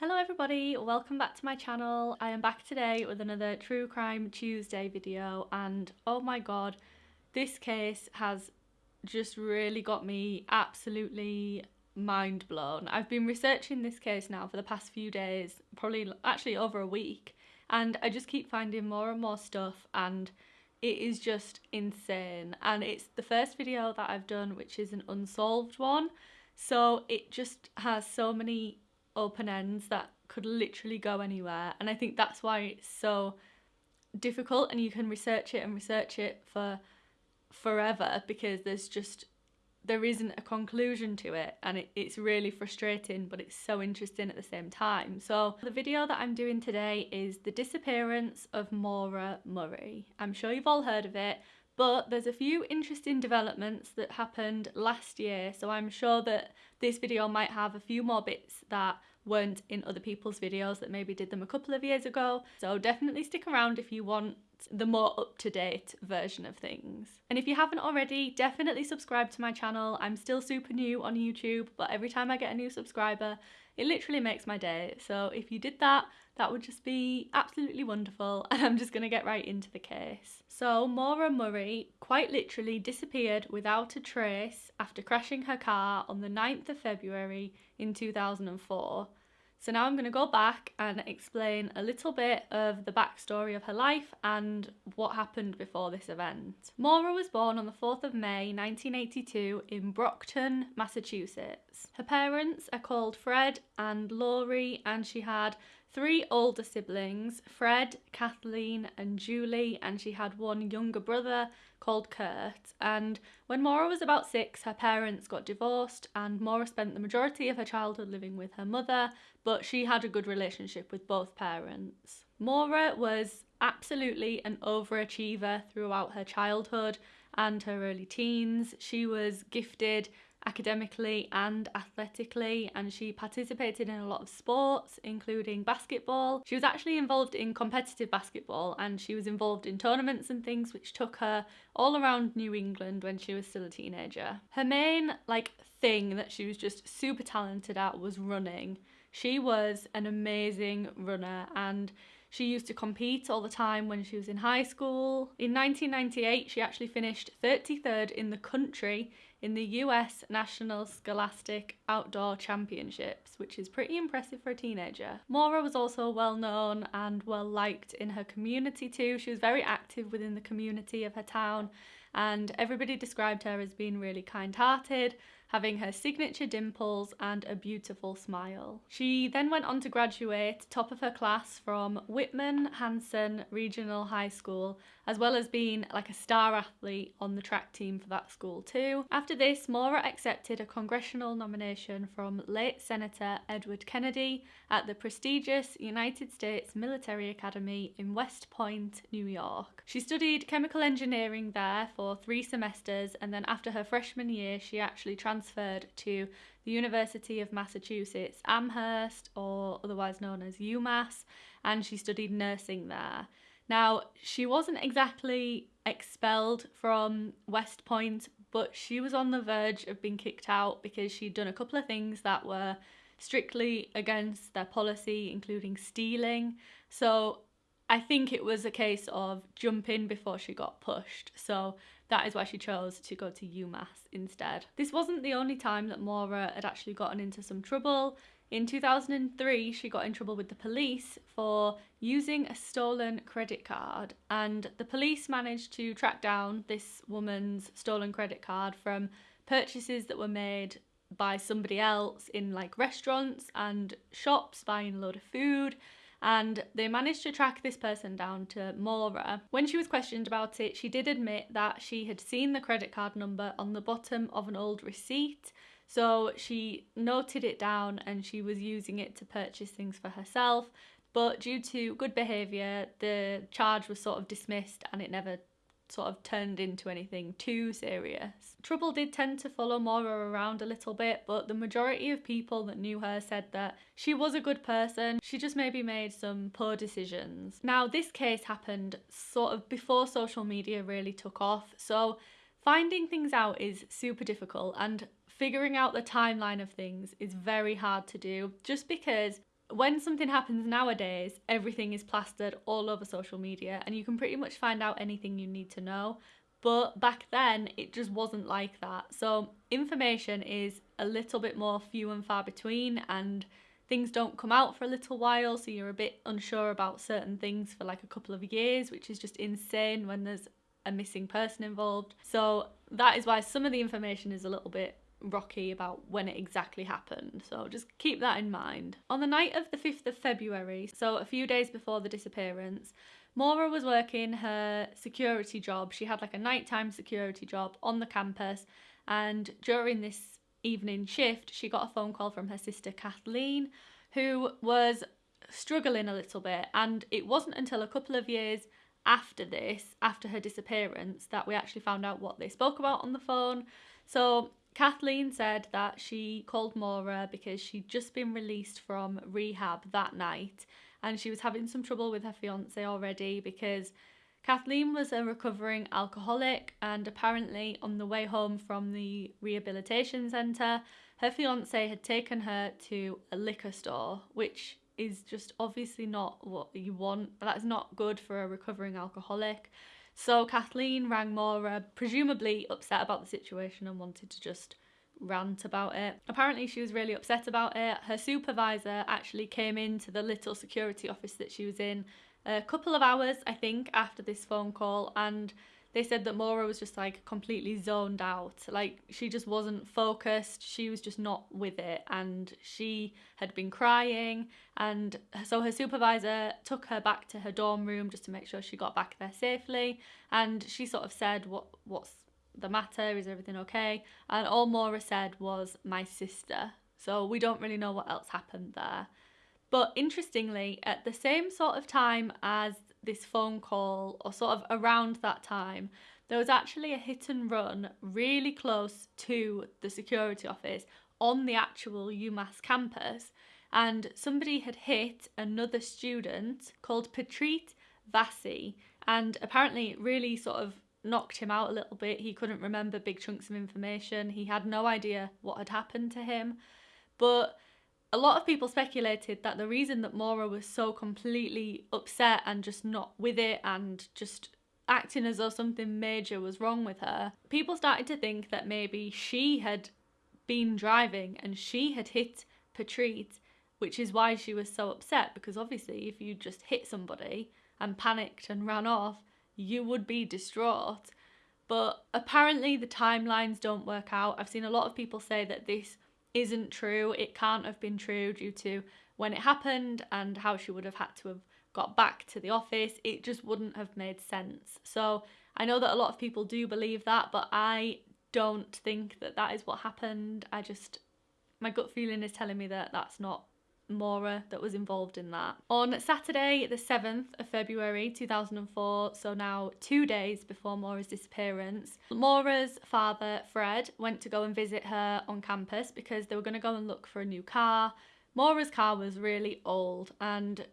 Hello everybody, welcome back to my channel. I am back today with another True Crime Tuesday video and oh my god, this case has just really got me absolutely mind blown. I've been researching this case now for the past few days, probably actually over a week, and I just keep finding more and more stuff and it is just insane. And it's the first video that I've done which is an unsolved one. So it just has so many open ends that could literally go anywhere and I think that's why it's so difficult and you can research it and research it for forever because there's just there isn't a conclusion to it and it, it's really frustrating but it's so interesting at the same time. So the video that I'm doing today is the disappearance of Maura Murray. I'm sure you've all heard of it but there's a few interesting developments that happened last year so I'm sure that this video might have a few more bits that weren't in other people's videos that maybe did them a couple of years ago so definitely stick around if you want the more up-to-date version of things. And if you haven't already, definitely subscribe to my channel. I'm still super new on YouTube, but every time I get a new subscriber, it literally makes my day. So if you did that, that would just be absolutely wonderful. And I'm just going to get right into the case. So Maura Murray quite literally disappeared without a trace after crashing her car on the 9th of February in 2004 so now I'm going to go back and explain a little bit of the backstory of her life and what happened before this event. Maura was born on the 4th of May 1982 in Brockton, Massachusetts. Her parents are called Fred and Laurie and she had three older siblings, Fred, Kathleen and Julie, and she had one younger brother called Kurt. And when Maura was about six, her parents got divorced and Maura spent the majority of her childhood living with her mother, but she had a good relationship with both parents. Maura was absolutely an overachiever throughout her childhood and her early teens. She was gifted academically and athletically and she participated in a lot of sports including basketball. She was actually involved in competitive basketball and she was involved in tournaments and things which took her all around New England when she was still a teenager. Her main like thing that she was just super talented at was running. She was an amazing runner and she used to compete all the time when she was in high school. In 1998, she actually finished 33rd in the country in the US National Scholastic Outdoor Championships, which is pretty impressive for a teenager. Maura was also well known and well liked in her community too. She was very active within the community of her town and everybody described her as being really kind-hearted having her signature dimples and a beautiful smile. She then went on to graduate top of her class from Whitman Hanson Regional High School as well as being like a star athlete on the track team for that school too. After this, Maura accepted a congressional nomination from late Senator Edward Kennedy at the prestigious United States Military Academy in West Point, New York. She studied chemical engineering there for three semesters and then after her freshman year she actually transferred to the University of Massachusetts Amherst or otherwise known as UMass and she studied nursing there. Now, she wasn't exactly expelled from West Point, but she was on the verge of being kicked out because she'd done a couple of things that were strictly against their policy, including stealing. So I think it was a case of jumping before she got pushed. So that is why she chose to go to UMass instead. This wasn't the only time that Maura had actually gotten into some trouble. In 2003, she got in trouble with the police for using a stolen credit card, and the police managed to track down this woman's stolen credit card from purchases that were made by somebody else in like restaurants and shops buying a load of food. And they managed to track this person down to Maura. When she was questioned about it, she did admit that she had seen the credit card number on the bottom of an old receipt so she noted it down and she was using it to purchase things for herself. But due to good behaviour, the charge was sort of dismissed and it never sort of turned into anything too serious. Trouble did tend to follow Maura around a little bit, but the majority of people that knew her said that she was a good person, she just maybe made some poor decisions. Now, this case happened sort of before social media really took off, so finding things out is super difficult and figuring out the timeline of things is very hard to do just because when something happens nowadays, everything is plastered all over social media and you can pretty much find out anything you need to know. But back then, it just wasn't like that. So, information is a little bit more few and far between, and things don't come out for a little while. So, you're a bit unsure about certain things for like a couple of years, which is just insane when there's a missing person involved. So, that is why some of the information is a little bit rocky about when it exactly happened, so just keep that in mind. On the night of the 5th of February, so a few days before the disappearance, Maura was working her security job. She had like a nighttime security job on the campus, and during this evening shift, she got a phone call from her sister Kathleen, who was struggling a little bit. And it wasn't until a couple of years after this, after her disappearance, that we actually found out what they spoke about on the phone. So Kathleen said that she called Maura because she'd just been released from rehab that night and she was having some trouble with her fiance already because Kathleen was a recovering alcoholic and apparently on the way home from the rehabilitation centre, her fiance had taken her to a liquor store, which is just obviously not what you want. That's not good for a recovering alcoholic. So Kathleen rang Maura, presumably upset about the situation and wanted to just rant about it. Apparently, she was really upset about it. Her supervisor actually came into the little security office that she was in a couple of hours, I think, after this phone call, and they said that Maura was just like completely zoned out. Like she just wasn't focused. She was just not with it. And she had been crying. And so her supervisor took her back to her dorm room just to make sure she got back there safely. And she sort of said, What what's the matter? Is everything okay? And all Maura said was my sister. So we don't really know what else happened there. But interestingly, at the same sort of time as this phone call, or sort of around that time, there was actually a hit and run really close to the security office on the actual UMass campus. And somebody had hit another student called Petrit Vasi, and apparently really sort of knocked him out a little bit. He couldn't remember big chunks of information. He had no idea what had happened to him. But a lot of people speculated that the reason that Maura was so completely upset and just not with it and just acting as though something major was wrong with her, people started to think that maybe she had been driving and she had hit Petrit, which is why she was so upset because obviously if you just hit somebody and panicked and ran off, you would be distraught. But apparently the timelines don't work out. I've seen a lot of people say that this isn't true. It can't have been true due to when it happened and how she would have had to have got back to the office. It just wouldn't have made sense. So I know that a lot of people do believe that, but I don't think that that is what happened. I just, my gut feeling is telling me that that's not Maura that was involved in that. On Saturday, the 7th of February 2004, so now two days before Maura's disappearance, Maura's father, Fred, went to go and visit her on campus because they were going to go and look for a new car. Maura's car was really old, and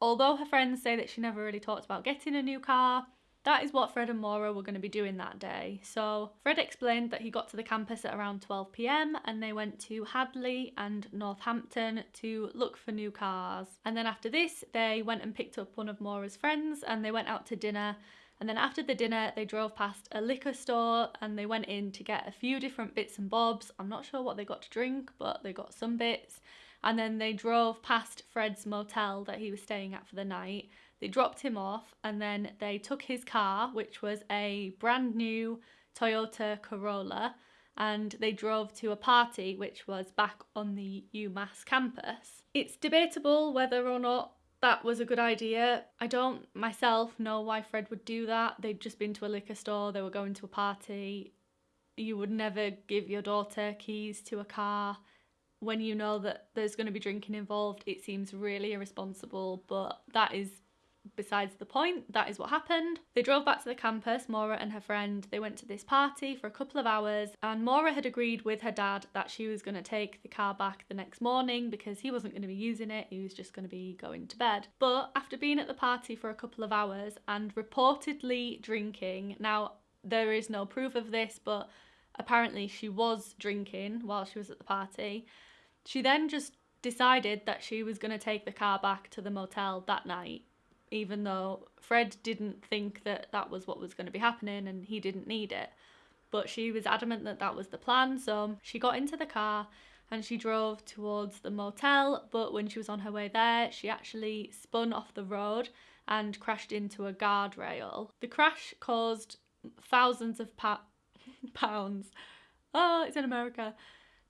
although her friends say that she never really talked about getting a new car, that is what Fred and Maura were going to be doing that day. So Fred explained that he got to the campus at around 12 pm and they went to Hadley and Northampton to look for new cars. And then after this, they went and picked up one of Maura's friends and they went out to dinner. And then after the dinner, they drove past a liquor store and they went in to get a few different bits and bobs. I'm not sure what they got to drink, but they got some bits. And then they drove past Fred's motel that he was staying at for the night they dropped him off and then they took his car, which was a brand new Toyota Corolla, and they drove to a party which was back on the UMass campus. It's debatable whether or not that was a good idea. I don't myself know why Fred would do that. They'd just been to a liquor store, they were going to a party. You would never give your daughter keys to a car when you know that there's going to be drinking involved. It seems really irresponsible, but that is besides the point, that is what happened. They drove back to the campus, Maura and her friend. They went to this party for a couple of hours, and Maura had agreed with her dad that she was going to take the car back the next morning because he wasn't going to be using it, he was just going to be going to bed. But after being at the party for a couple of hours and reportedly drinking, now there is no proof of this, but apparently she was drinking while she was at the party. She then just decided that she was going to take the car back to the motel that night, even though Fred didn't think that that was what was going to be happening and he didn't need it. But she was adamant that that was the plan, so she got into the car and she drove towards the motel. But when she was on her way there, she actually spun off the road and crashed into a guardrail. The crash caused thousands of pa- pounds. Oh, it's in America.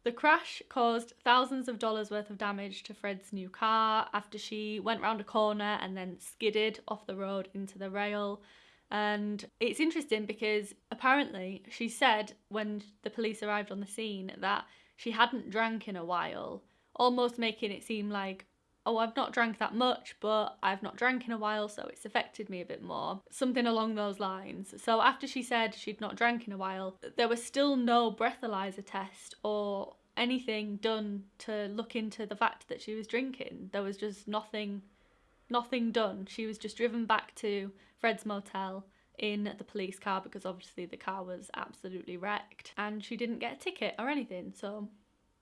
The crash caused thousands of dollars worth of damage to Fred's new car after she went round a corner and then skidded off the road into the rail. And it's interesting because apparently she said when the police arrived on the scene that she hadn't drank in a while, almost making it seem like, oh, I've not drank that much, but I've not drank in a while, so it's affected me a bit more. Something along those lines. So after she said she'd not drank in a while, there was still no breathalyzer test or anything done to look into the fact that she was drinking. There was just nothing nothing done. She was just driven back to Fred's motel in the police car because obviously the car was absolutely wrecked and she didn't get a ticket or anything. So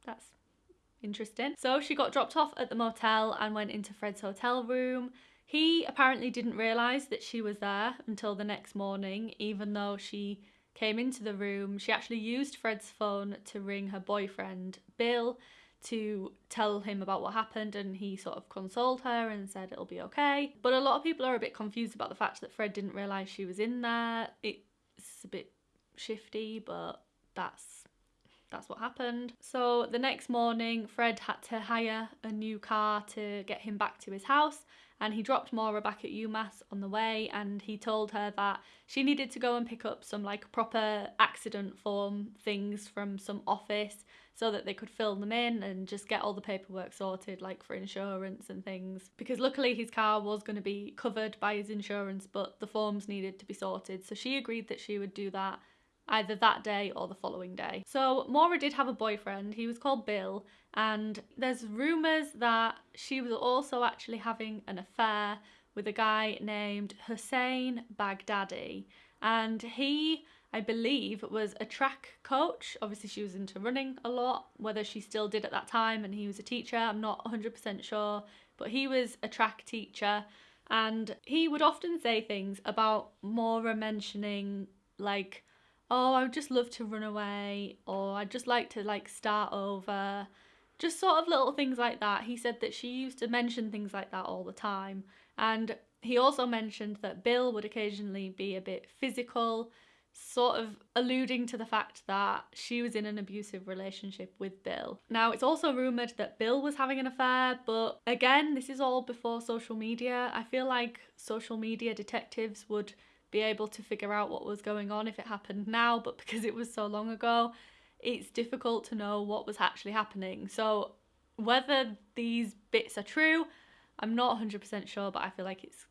that's interesting. So she got dropped off at the motel and went into Fred's hotel room. He apparently didn't realise that she was there until the next morning, even though she came into the room. She actually used Fred's phone to ring her boyfriend, Bill, to tell him about what happened and he sort of consoled her and said it'll be okay. But a lot of people are a bit confused about the fact that Fred didn't realise she was in there. It's a bit shifty, but that's that's what happened. So the next morning, Fred had to hire a new car to get him back to his house and he dropped Maura back at UMass on the way and he told her that she needed to go and pick up some like proper accident form things from some office so that they could fill them in and just get all the paperwork sorted like for insurance and things because luckily his car was going to be covered by his insurance but the forms needed to be sorted so she agreed that she would do that either that day or the following day. So Maura did have a boyfriend, he was called Bill, and there's rumours that she was also actually having an affair with a guy named Hussein Baghdadi. And he, I believe, was a track coach. Obviously, she was into running a lot, whether she still did at that time, and he was a teacher, I'm not 100% sure. But he was a track teacher, and he would often say things about Maura mentioning, like, oh, I would just love to run away, or I'd just like to like start over. Just sort of little things like that. He said that she used to mention things like that all the time. And he also mentioned that Bill would occasionally be a bit physical, sort of alluding to the fact that she was in an abusive relationship with Bill. Now, it's also rumoured that Bill was having an affair, but again, this is all before social media. I feel like social media detectives would be able to figure out what was going on if it happened now, but because it was so long ago, it's difficult to know what was actually happening. So, whether these bits are true, I'm not 100% sure, but I feel like it's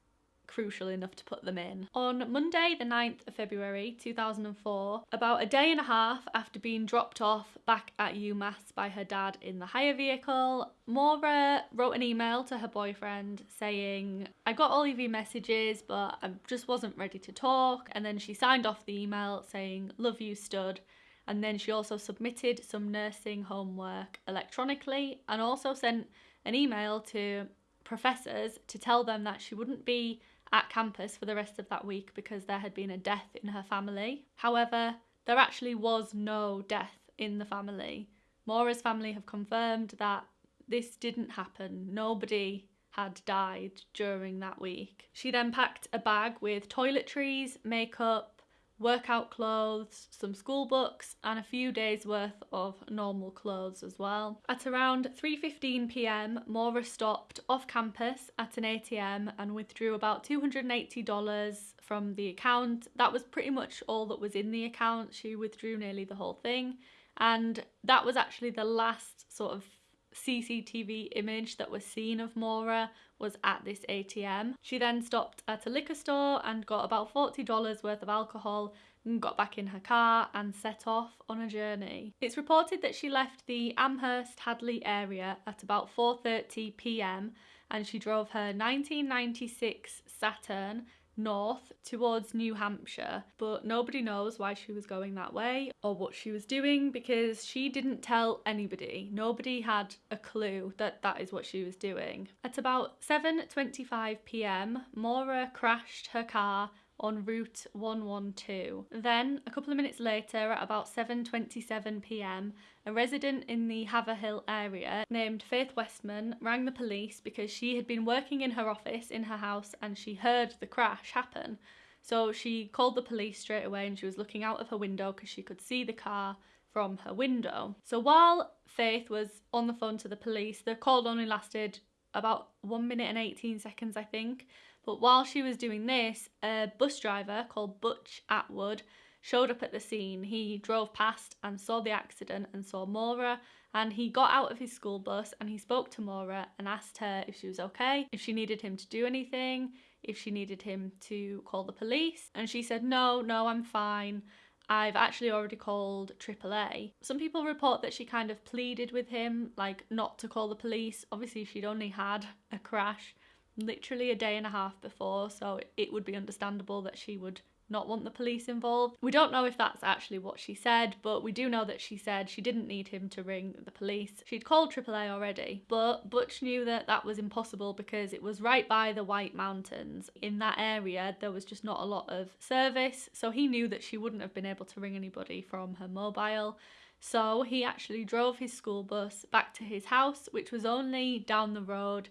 crucial enough to put them in. On Monday, the 9th of February 2004, about a day and a half after being dropped off back at UMass by her dad in the hire vehicle, Maura wrote an email to her boyfriend saying, I got all of your messages, but I just wasn't ready to talk. And then she signed off the email saying, Love you, stud. And then she also submitted some nursing homework electronically and also sent an email to professors to tell them that she wouldn't be at campus for the rest of that week because there had been a death in her family. However, there actually was no death in the family. Maura's family have confirmed that this didn't happen. Nobody had died during that week. She then packed a bag with toiletries, makeup, workout clothes, some school books and a few days worth of normal clothes as well. At around 3:15 p.m., Maura stopped off campus at an ATM and withdrew about $280 from the account. That was pretty much all that was in the account. She withdrew nearly the whole thing and that was actually the last sort of CCTV image that was seen of Maura was at this ATM. She then stopped at a liquor store and got about $40 worth of alcohol and got back in her car and set off on a journey. It's reported that she left the Amherst Hadley area at about 4:30 p.m. and she drove her 1996 Saturn north towards New Hampshire, but nobody knows why she was going that way or what she was doing because she didn't tell anybody. Nobody had a clue that that is what she was doing. At about 7:25 p.m., Maura crashed her car on Route 112. Then, a couple of minutes later, at about 7:27 p.m., a resident in the Haverhill area named Faith Westman rang the police because she had been working in her office in her house and she heard the crash happen. So she called the police straight away and she was looking out of her window because she could see the car from her window. So while Faith was on the phone to the police, the call only lasted about 1 minute and 18 seconds, I think. But while she was doing this, a bus driver called Butch Atwood showed up at the scene. He drove past and saw the accident and saw Maura and he got out of his school bus and he spoke to Maura and asked her if she was okay, if she needed him to do anything, if she needed him to call the police. And she said, No, no, I'm fine. I've actually already called AAA. Some people report that she kind of pleaded with him, like not to call the police. Obviously, she'd only had a crash literally a day and a half before, so it would be understandable that she would not want the police involved. We don't know if that's actually what she said, but we do know that she said she didn't need him to ring the police. She'd called AAA already, but Butch knew that that was impossible because it was right by the White Mountains. In that area, there was just not a lot of service, so he knew that she wouldn't have been able to ring anybody from her mobile. So he actually drove his school bus back to his house, which was only down the road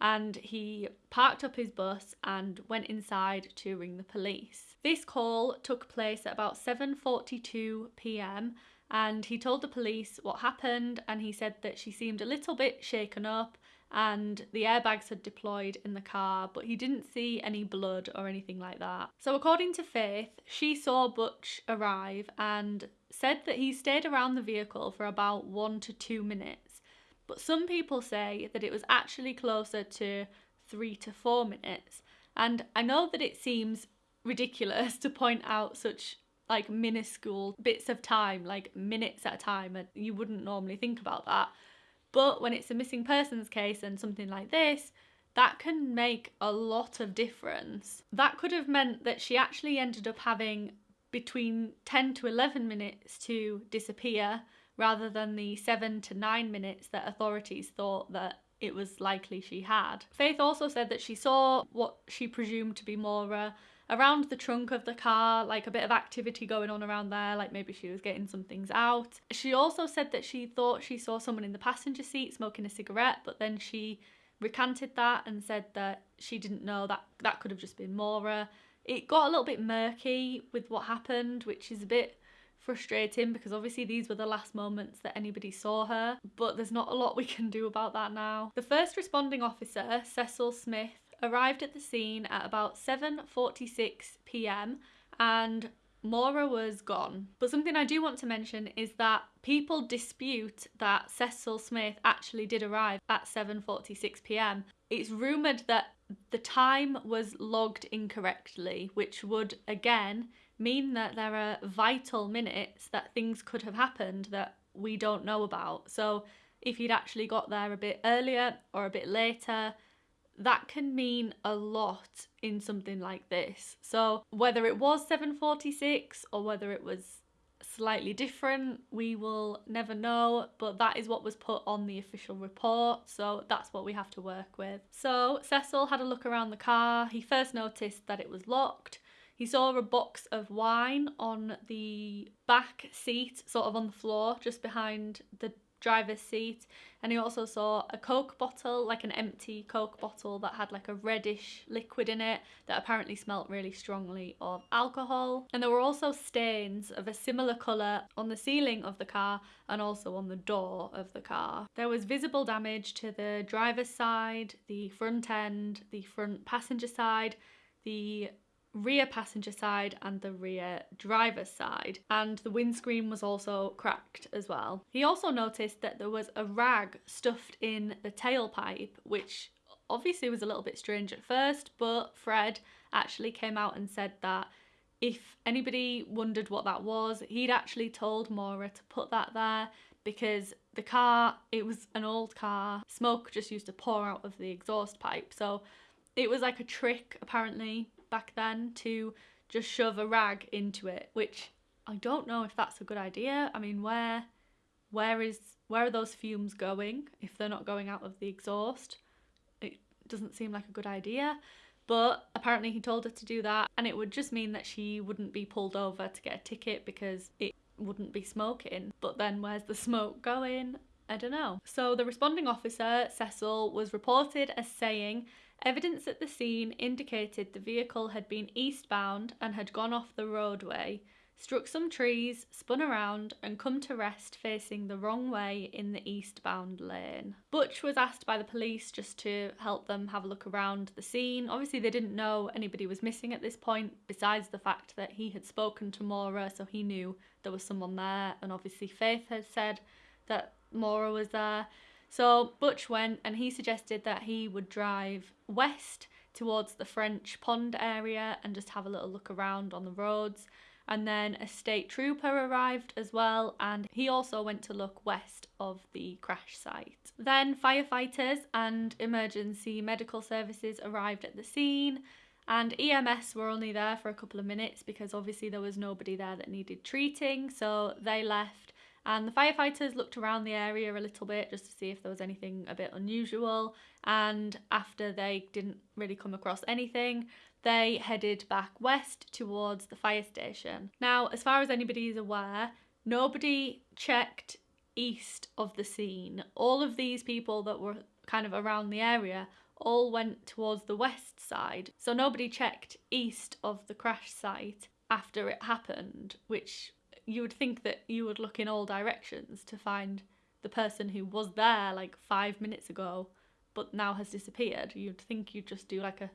and he parked up his bus and went inside to ring the police. This call took place at about 7:42 p.m. and he told the police what happened and he said that she seemed a little bit shaken up and the airbags had deployed in the car, but he didn't see any blood or anything like that. So, according to Faith, she saw Butch arrive and said that he stayed around the vehicle for about one to two minutes but some people say that it was actually closer to three to four minutes. And I know that it seems ridiculous to point out such like minuscule bits of time, like minutes at a time, and you wouldn't normally think about that. But when it's a missing persons case and something like this, that can make a lot of difference. That could have meant that she actually ended up having between 10 to 11 minutes to disappear rather than the seven to nine minutes that authorities thought that it was likely she had. Faith also said that she saw what she presumed to be Maura around the trunk of the car, like a bit of activity going on around there, like maybe she was getting some things out. She also said that she thought she saw someone in the passenger seat smoking a cigarette, but then she recanted that and said that she didn't know that that could have just been Maura. It got a little bit murky with what happened, which is a bit frustrating because obviously these were the last moments that anybody saw her, but there's not a lot we can do about that now. The first responding officer, Cecil Smith, arrived at the scene at about 7:46 p.m. and Maura was gone. But something I do want to mention is that people dispute that Cecil Smith actually did arrive at 7:46 p.m. It's rumored that the time was logged incorrectly, which would again mean that there are vital minutes that things could have happened that we don't know about. So if he'd actually got there a bit earlier or a bit later, that can mean a lot in something like this. So whether it was 746 or whether it was slightly different, we will never know, but that is what was put on the official report, so that's what we have to work with. So Cecil had a look around the car. He first noticed that it was locked. He saw a box of wine on the back seat, sort of on the floor, just behind the driver's seat. And he also saw a Coke bottle, like an empty Coke bottle that had like a reddish liquid in it that apparently smelt really strongly of alcohol. And there were also stains of a similar colour on the ceiling of the car and also on the door of the car. There was visible damage to the driver's side, the front end, the front passenger side, the rear passenger side and the rear driver's side, and the windscreen was also cracked as well. He also noticed that there was a rag stuffed in the tailpipe, which obviously was a little bit strange at first, but Fred actually came out and said that if anybody wondered what that was, he'd actually told Maura to put that there because the car, it was an old car, smoke just used to pour out of the exhaust pipe. So it was like a trick apparently back then to just shove a rag into it, which I don't know if that's a good idea. I mean, where where is where are those fumes going if they're not going out of the exhaust? It doesn't seem like a good idea. But apparently he told her to do that and it would just mean that she wouldn't be pulled over to get a ticket because it wouldn't be smoking. But then where's the smoke going? I don't know. So the responding officer, Cecil, was reported as saying evidence at the scene indicated the vehicle had been eastbound and had gone off the roadway struck some trees, spun around, and come to rest facing the wrong way in the eastbound lane. Butch was asked by the police just to help them have a look around the scene. Obviously, they didn't know anybody was missing at this point, besides the fact that he had spoken to Maura, so he knew there was someone there, and obviously, Faith had said that Maura was there. So Butch went and he suggested that he would drive west towards the French Pond area and just have a little look around on the roads and then a state trooper arrived as well and he also went to look west of the crash site. Then firefighters and emergency medical services arrived at the scene and EMS were only there for a couple of minutes because obviously there was nobody there that needed treating so they left and the firefighters looked around the area a little bit just to see if there was anything a bit unusual and after they didn't really come across anything they headed back west towards the fire station. Now, as far as anybody is aware, nobody checked east of the scene. All of these people that were kind of around the area all went towards the west side. So nobody checked east of the crash site after it happened, which you would think that you would look in all directions to find the person who was there like five minutes ago but now has disappeared. You'd think you'd just do like a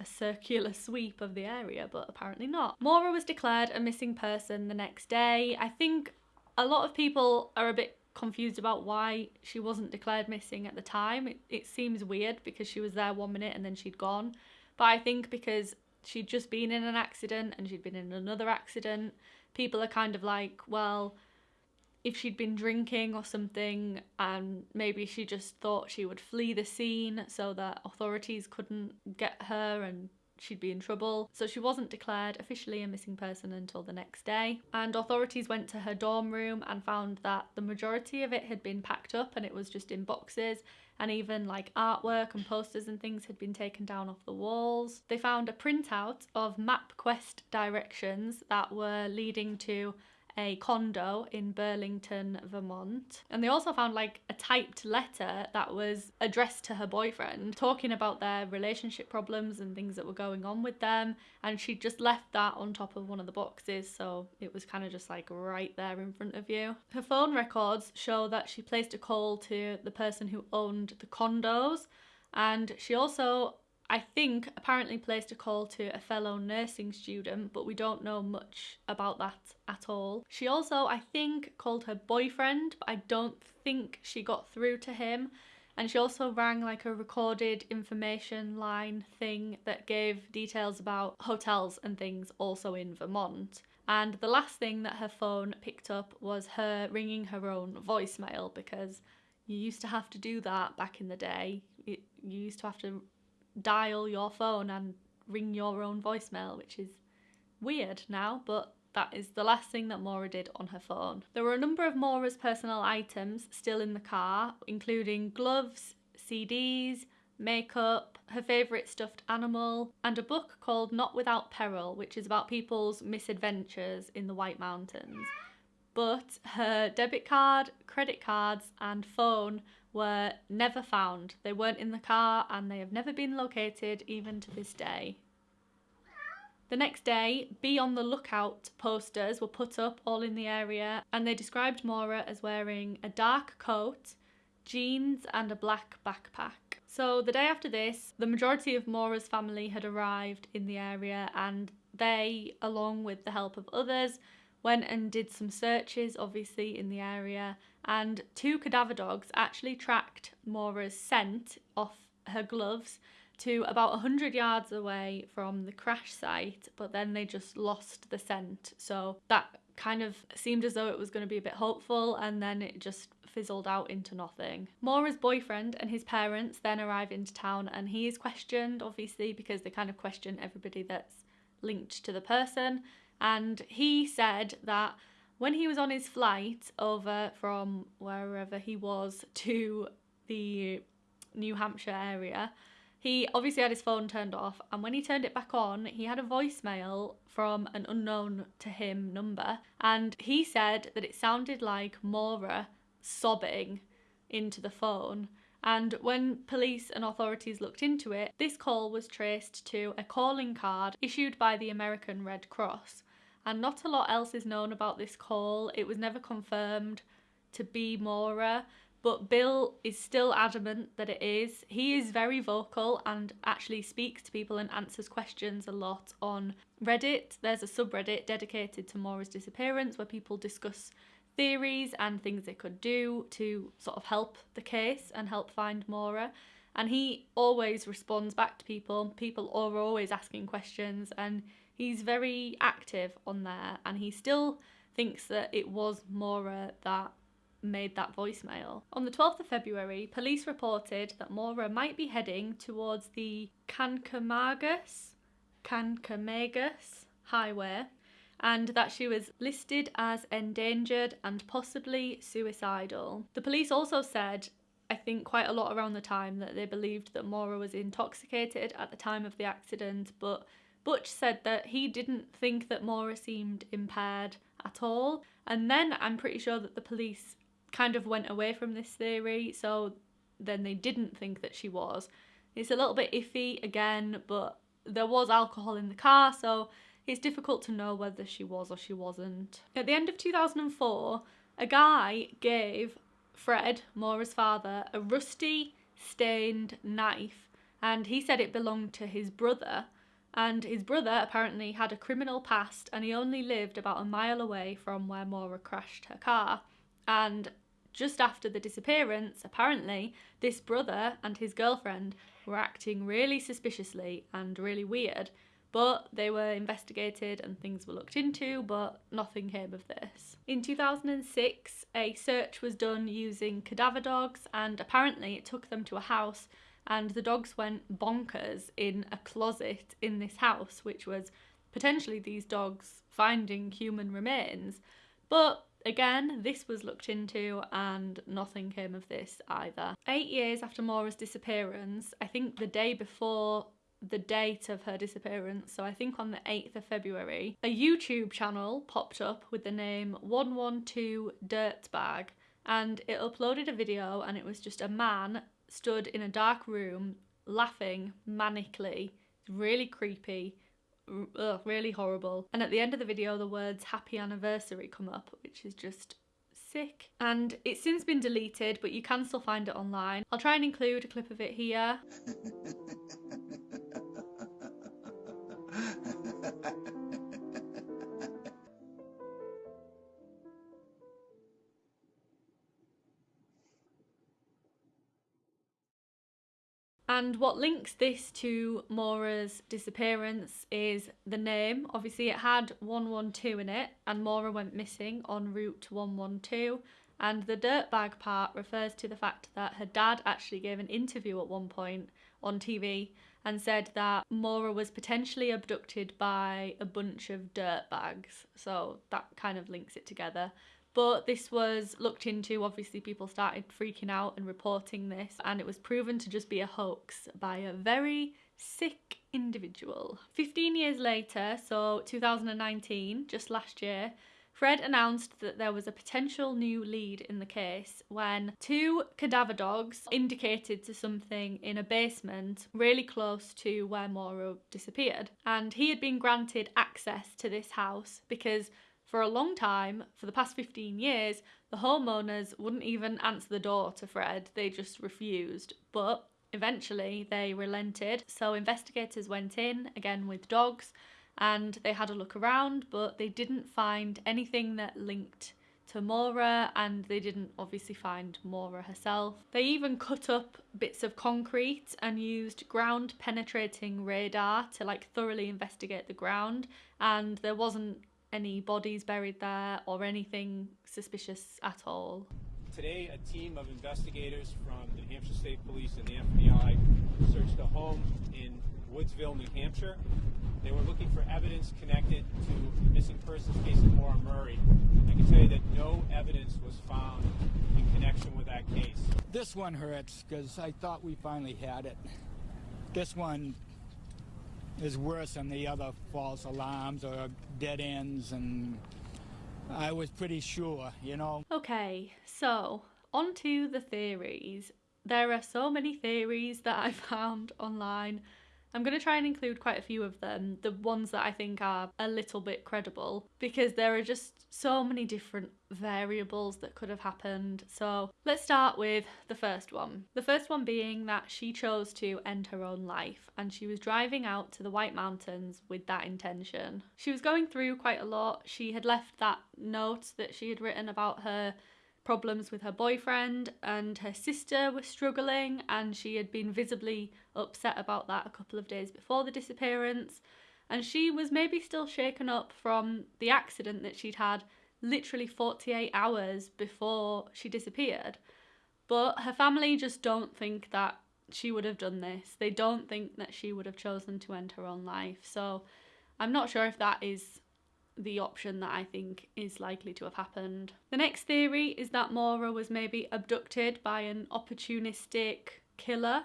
a circular sweep of the area, but apparently not. Maura was declared a missing person the next day. I think a lot of people are a bit confused about why she wasn't declared missing at the time. It, it seems weird because she was there one minute and then she'd gone. But I think because she'd just been in an accident and she'd been in another accident, people are kind of like, well, if she'd been drinking or something and maybe she just thought she would flee the scene so that authorities couldn't get her and she'd be in trouble. So she wasn't declared officially a missing person until the next day. And authorities went to her dorm room and found that the majority of it had been packed up and it was just in boxes and even like artwork and posters and things had been taken down off the walls. They found a printout of MapQuest directions that were leading to a condo in Burlington, Vermont. And they also found like a typed letter that was addressed to her boyfriend, talking about their relationship problems and things that were going on with them. And she just left that on top of one of the boxes, so it was kind of just like right there in front of you. Her phone records show that she placed a call to the person who owned the condos. And she also I think apparently placed a call to a fellow nursing student, but we don't know much about that at all. She also, I think, called her boyfriend, but I don't think she got through to him. And she also rang like a recorded information line thing that gave details about hotels and things also in Vermont. And the last thing that her phone picked up was her ringing her own voicemail because you used to have to do that back in the day. You used to have to dial your phone and ring your own voicemail, which is weird now, but that is the last thing that Maura did on her phone. There were a number of Maura's personal items still in the car, including gloves, CDs, makeup, her favourite stuffed animal, and a book called Not Without Peril, which is about people's misadventures in the White Mountains. But her debit card, credit cards, and phone were never found. They weren't in the car and they have never been located even to this day. The next day, be on the lookout posters were put up all in the area and they described Maura as wearing a dark coat, jeans and a black backpack. So the day after this, the majority of Maura's family had arrived in the area and they, along with the help of others, went and did some searches, obviously, in the area, and two cadaver dogs actually tracked Maura's scent off her gloves to about 100 yards away from the crash site, but then they just lost the scent. So that kind of seemed as though it was going to be a bit hopeful, and then it just fizzled out into nothing. Maura's boyfriend and his parents then arrive into town and he is questioned, obviously, because they kind of question everybody that's linked to the person. And he said that when he was on his flight over from wherever he was to the New Hampshire area, he obviously had his phone turned off, and when he turned it back on, he had a voicemail from an unknown to him number, and he said that it sounded like Maura sobbing into the phone. And when police and authorities looked into it, this call was traced to a calling card issued by the American Red Cross. And not a lot else is known about this call. It was never confirmed to be Maura, but Bill is still adamant that it is. He is very vocal and actually speaks to people and answers questions a lot on Reddit. There's a subreddit dedicated to Maura's disappearance where people discuss theories and things they could do to sort of help the case and help find Maura. And he always responds back to people. People are always asking questions and he's very active on there and he still thinks that it was Maura that made that voicemail. On the 12th of February, police reported that Maura might be heading towards the Kancamagus, Kancamagus Highway and that she was listed as endangered and possibly suicidal. The police also said I think quite a lot around the time that they believed that Maura was intoxicated at the time of the accident, but Butch said that he didn't think that Maura seemed impaired at all. And then I'm pretty sure that the police kind of went away from this theory, so then they didn't think that she was. It's a little bit iffy again, but there was alcohol in the car, so it's difficult to know whether she was or she wasn't. At the end of 2004, a guy gave Fred, Maura's father, a rusty, stained knife, and he said it belonged to his brother. And his brother apparently had a criminal past and he only lived about a mile away from where Maura crashed her car. And just after the disappearance, apparently, this brother and his girlfriend were acting really suspiciously and really weird. But they were investigated and things were looked into, but nothing came of this. In 2006, a search was done using cadaver dogs, and apparently it took them to a house, and the dogs went bonkers in a closet in this house, which was potentially these dogs finding human remains. But Again, this was looked into and nothing came of this either. Eight years after Maura's disappearance, I think the day before the date of her disappearance, so I think on the 8th of February, a YouTube channel popped up with the name 112 Dirtbag and it uploaded a video and it was just a man stood in a dark room laughing manically. Really creepy ugh, really horrible. And at the end of the video, the words happy anniversary come up, which is just sick. And it's since been deleted, but you can still find it online. I'll try and include a clip of it here. And what links this to Maura's disappearance is the name. Obviously, it had 112 in it, and Maura went missing on route 112. And the dirtbag part refers to the fact that her dad actually gave an interview at one point on TV and said that Maura was potentially abducted by a bunch of dirtbags. So that kind of links it together. But this was looked into, obviously, people started freaking out and reporting this, and it was proven to just be a hoax by a very sick individual. 15 years later, so 2019, just last year, Fred announced that there was a potential new lead in the case when two cadaver dogs indicated to something in a basement really close to where Maura disappeared. And he had been granted access to this house because for a long time, for the past 15 years, the homeowners wouldn't even answer the door to Fred, they just refused. But eventually they relented, so investigators went in again with dogs and they had a look around, but they didn't find anything that linked to Maura and they didn't obviously find Maura herself. They even cut up bits of concrete and used ground penetrating radar to like thoroughly investigate the ground and there wasn't any bodies buried there or anything suspicious at all. Today, a team of investigators from the New Hampshire State Police and the FBI searched a home in Woodsville, New Hampshire. They were looking for evidence connected to the missing persons case of Maura Murray. I can tell you that no evidence was found in connection with that case. This one hurts because I thought we finally had it. This one is worse than the other false alarms or dead ends, and I was pretty sure, you know. Okay, so on to the theories. There are so many theories that I found online I'm going to try and include quite a few of them, the ones that I think are a little bit credible, because there are just so many different variables that could have happened. So let's start with the first one. The first one being that she chose to end her own life and she was driving out to the White Mountains with that intention. She was going through quite a lot. She had left that note that she had written about her problems with her boyfriend, and her sister were struggling, and she had been visibly upset about that a couple of days before the disappearance. And she was maybe still shaken up from the accident that she'd had literally 48 hours before she disappeared. But her family just don't think that she would have done this. They don't think that she would have chosen to end her own life. So I'm not sure if that is the option that I think is likely to have happened. The next theory is that Maura was maybe abducted by an opportunistic killer,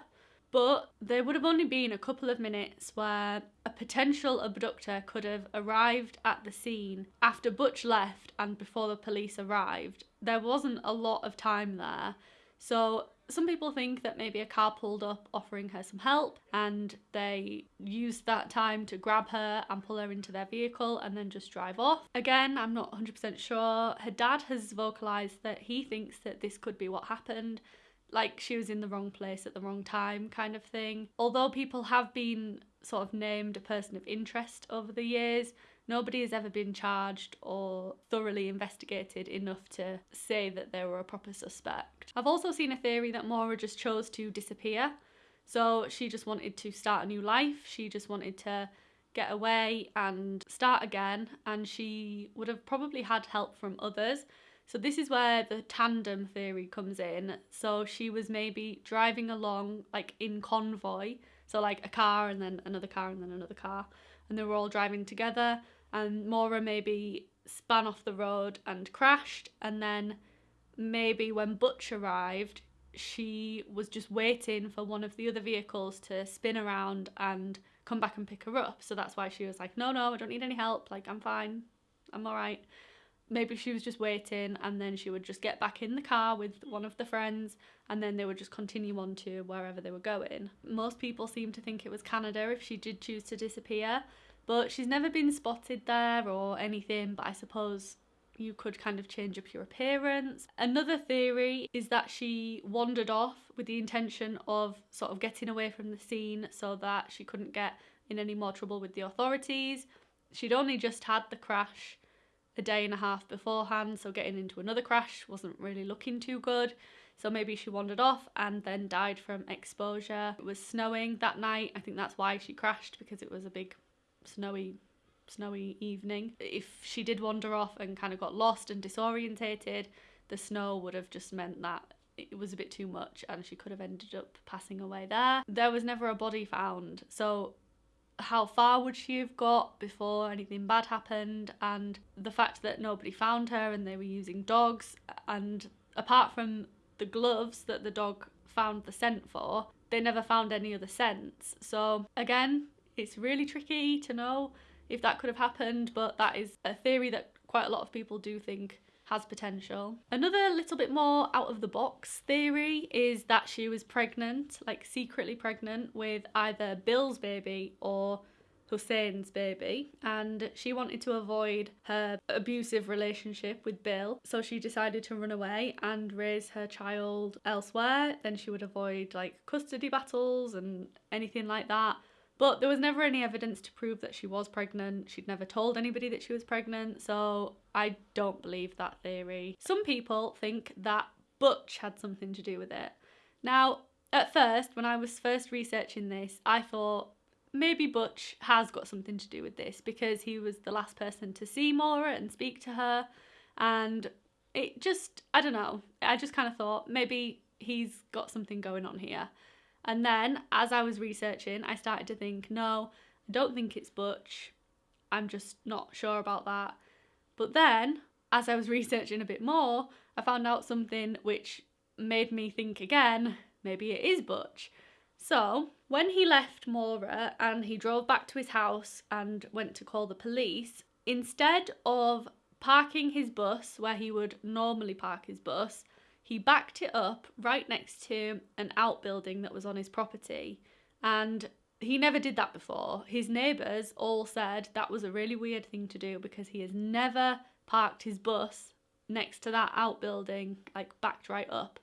but there would have only been a couple of minutes where a potential abductor could have arrived at the scene after Butch left and before the police arrived. There wasn't a lot of time there. So some people think that maybe a car pulled up offering her some help and they used that time to grab her and pull her into their vehicle and then just drive off. Again, I'm not 100% sure. Her dad has vocalised that he thinks that this could be what happened. Like she was in the wrong place at the wrong time, kind of thing. Although people have been sort of named a person of interest over the years, Nobody has ever been charged or thoroughly investigated enough to say that they were a proper suspect. I've also seen a theory that Maura just chose to disappear. So she just wanted to start a new life. She just wanted to get away and start again. And she would have probably had help from others. So this is where the tandem theory comes in. So she was maybe driving along like in convoy. So like a car and then another car and then another car. And they were all driving together and Maura maybe span off the road and crashed and then maybe when Butch arrived she was just waiting for one of the other vehicles to spin around and come back and pick her up. So that's why she was like no no I don't need any help. Like I'm fine. I'm all right. Maybe she was just waiting and then she would just get back in the car with one of the friends and then they would just continue on to wherever they were going. Most people seem to think it was Canada if she did choose to disappear but she's never been spotted there or anything, but I suppose you could kind of change up your appearance. Another theory is that she wandered off with the intention of sort of getting away from the scene so that she couldn't get in any more trouble with the authorities. She'd only just had the crash a day and a half beforehand, so getting into another crash wasn't really looking too good. So maybe she wandered off and then died from exposure. It was snowing that night. I think that's why she crashed because it was a big snowy snowy evening. If she did wander off and kind of got lost and disorientated, the snow would have just meant that it was a bit too much and she could have ended up passing away there. There was never a body found, so how far would she have got before anything bad happened? And the fact that nobody found her and they were using dogs, and apart from the gloves that the dog found the scent for, they never found any other scents. So, again, it's really tricky to know if that could have happened, but that is a theory that quite a lot of people do think has potential. Another little bit more out of the box theory is that she was pregnant, like secretly pregnant with either Bill's baby or Hussein's baby, and she wanted to avoid her abusive relationship with Bill, so she decided to run away and raise her child elsewhere. Then she would avoid like custody battles and anything like that. But there was never any evidence to prove that she was pregnant. She'd never told anybody that she was pregnant, so I don't believe that theory. Some people think that Butch had something to do with it. Now, at first, when I was first researching this, I thought maybe Butch has got something to do with this because he was the last person to see Maura and speak to her. And it just, I don't know. I just kind of thought maybe he's got something going on here. And then as I was researching, I started to think, no, I don't think it's Butch. I'm just not sure about that. But then, as I was researching a bit more, I found out something which made me think again maybe it is Butch. So, when he left Maura and he drove back to his house and went to call the police, instead of parking his bus where he would normally park his bus, he backed it up right next to an outbuilding that was on his property. And he never did that before. His neighbours all said that was a really weird thing to do because he has never parked his bus next to that outbuilding, like backed right up.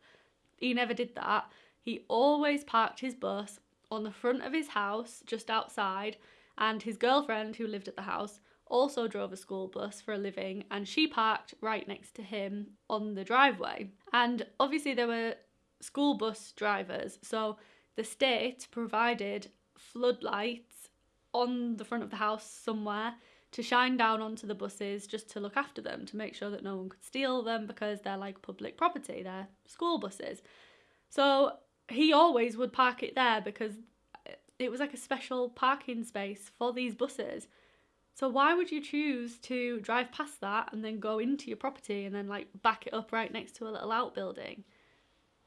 He never did that. He always parked his bus on the front of his house, just outside, and his girlfriend, who lived at the house, also drove a school bus for a living and she parked right next to him on the driveway. And obviously, there were school bus drivers, so the state provided floodlights on the front of the house somewhere to shine down onto the buses just to look after them to make sure that no one could steal them because they're like public property, they're school buses. So he always would park it there because it was like a special parking space for these buses. So why would you choose to drive past that and then go into your property and then like back it up right next to a little outbuilding?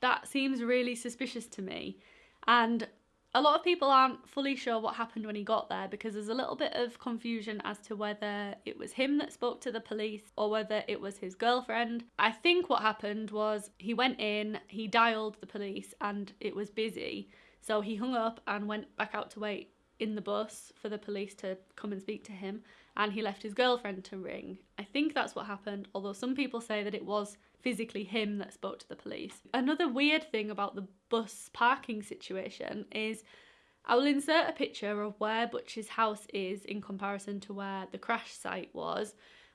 That seems really suspicious to me. And a lot of people aren't fully sure what happened when he got there because there's a little bit of confusion as to whether it was him that spoke to the police or whether it was his girlfriend. I think what happened was he went in, he dialed the police, and it was busy. So he hung up and went back out to wait in the bus for the police to come and speak to him and he left his girlfriend to ring. I think that's what happened, although some people say that it was physically him that spoke to the police. Another weird thing about the bus parking situation is I will insert a picture of where Butch's house is in comparison to where the crash site was.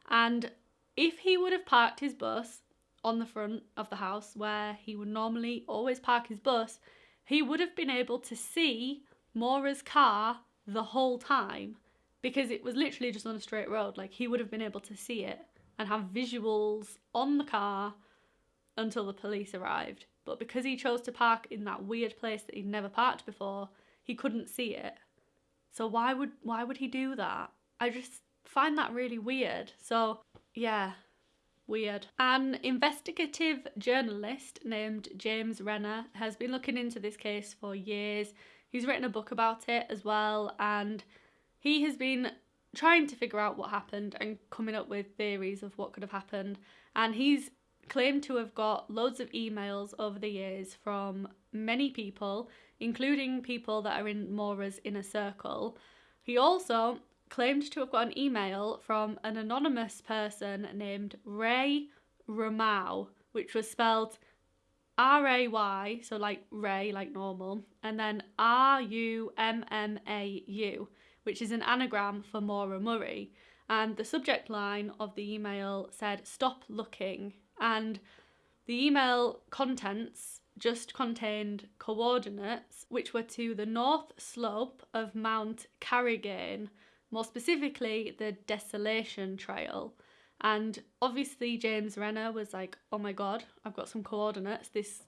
And if he would have parked his bus on the front of the house where he would normally always park his bus, he would have been able to see Maura's car the whole time because it was literally just on a straight road. Like he would have been able to see it and have visuals on the car until the police arrived. But because he chose to park in that weird place that he'd never parked before, he couldn't see it. So why would why would he do that? I just find that really weird. So yeah, weird. An investigative journalist named James Renner has been looking into this case for years. He's written a book about it as well, and he has been trying to figure out what happened and coming up with theories of what could have happened. And he's claimed to have got loads of emails over the years from many people, including people that are in Maura's inner circle. He also claimed to have got an email from an anonymous person named Ray Rummau, which was spelled R A Y, so like Ray, like normal, and then R U M M A U, which is an anagram for Maura Murray. And the subject line of the email said, Stop looking. And the email contents just contained coordinates which were to the north slope of Mount Carrigain, more specifically the Desolation Trail. And obviously, James Renner was like, oh my god, I've got some coordinates. This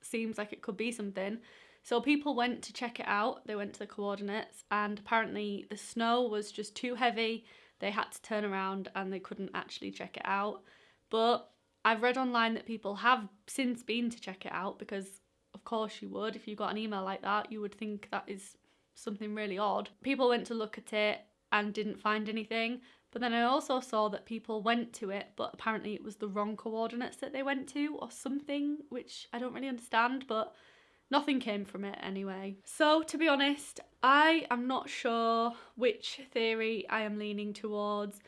seems like it could be something. So people went to check it out. They went to the coordinates, and apparently, the snow was just too heavy. They had to turn around and they couldn't actually check it out. But I've read online that people have since been to check it out because, of course, you would. If you got an email like that, you would think that is something really odd. People went to look at it and didn't find anything. But then I also saw that people went to it, but apparently it was the wrong coordinates that they went to or something, which I don't really understand, but nothing came from it anyway. So, to be honest, I am not sure which theory I am leaning towards.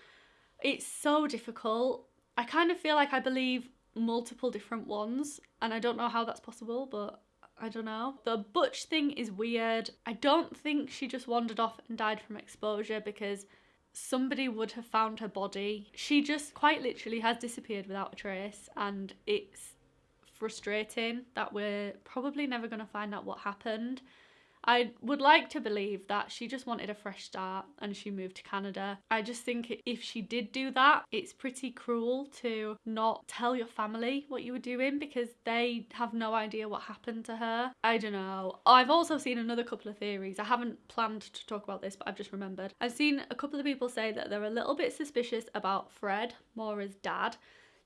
It's so difficult. I kind of feel like I believe multiple different ones, and I don't know how that's possible, but I don't know. The Butch thing is weird. I don't think she just wandered off and died from exposure because somebody would have found her body. She just quite literally has disappeared without a trace, and it's frustrating that we're probably never going to find out what happened. I would like to believe that she just wanted a fresh start and she moved to Canada. I just think if she did do that, it's pretty cruel to not tell your family what you were doing because they have no idea what happened to her. I don't know. I've also seen another couple of theories. I haven't planned to talk about this, but I've just remembered. I've seen a couple of people say that they're a little bit suspicious about Fred, Maura's dad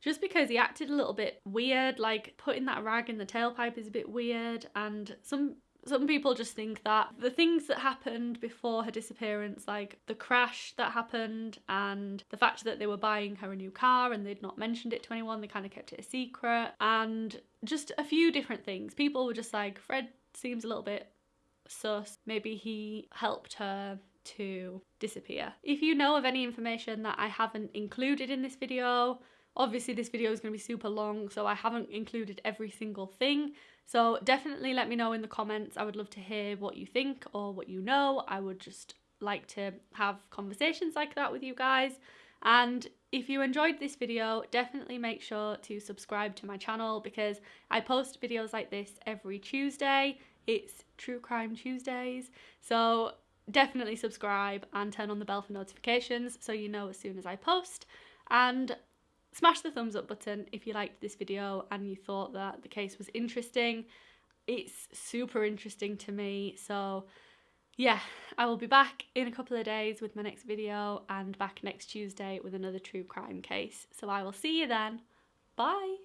just because he acted a little bit weird, like putting that rag in the tailpipe is a bit weird, and some some people just think that the things that happened before her disappearance, like the crash that happened and the fact that they were buying her a new car and they'd not mentioned it to anyone, they kind of kept it a secret, and just a few different things. People were just like, Fred seems a little bit sus. Maybe he helped her to disappear. If you know of any information that I haven't included in this video, obviously this video is going to be super long, so I haven't included every single thing. So definitely let me know in the comments. I would love to hear what you think or what you know. I would just like to have conversations like that with you guys. And if you enjoyed this video, definitely make sure to subscribe to my channel because I post videos like this every Tuesday. It's True Crime Tuesdays. So definitely subscribe and turn on the bell for notifications so you know as soon as I post. And smash the thumbs up button if you liked this video and you thought that the case was interesting. It's super interesting to me. So yeah, I will be back in a couple of days with my next video and back next Tuesday with another true crime case. So I will see you then. Bye.